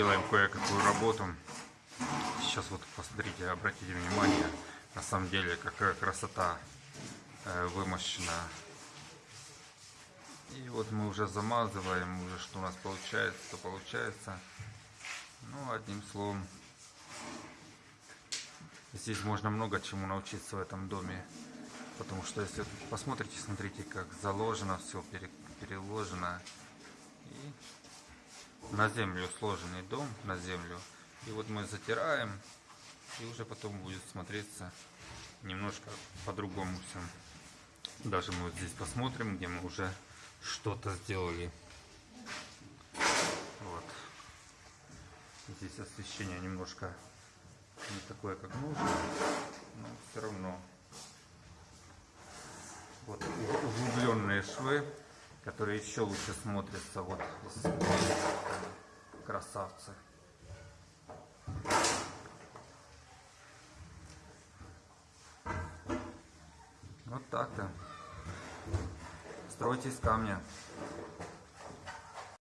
делаем кое-какую работу. Сейчас вот посмотрите, обратите внимание, на самом деле какая красота э, вымощена. И вот мы уже замазываем, уже что у нас получается, то получается. Ну, одним словом, здесь можно много чему научиться в этом доме. Потому что если посмотрите, смотрите, как заложено все, переложено. И на землю сложенный дом, на землю. И вот мы затираем, и уже потом будет смотреться немножко по-другому все. Даже мы вот здесь посмотрим, где мы уже что-то сделали. Вот. Здесь освещение немножко не такое, как нужно, но все равно. Вот углубленные швы которые еще лучше смотрятся. Вот красавцы. Вот так-то. Стройте из камня.